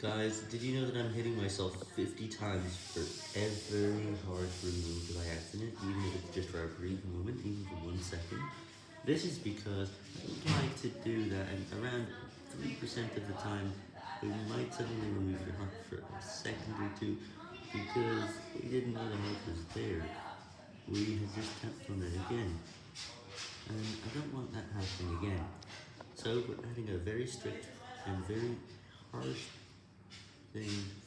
Guys, did you know that I'm hitting myself 50 times for every hard remove by accident, even if it's just for a brief moment, even for one second? This is because I don't like to do that, and around 3% of the time, we might suddenly remove your heart for a second or two, because we didn't know the heart was there. We had just tapped on it again, and I don't want that happening again. So we're adding a very strict and very harsh thing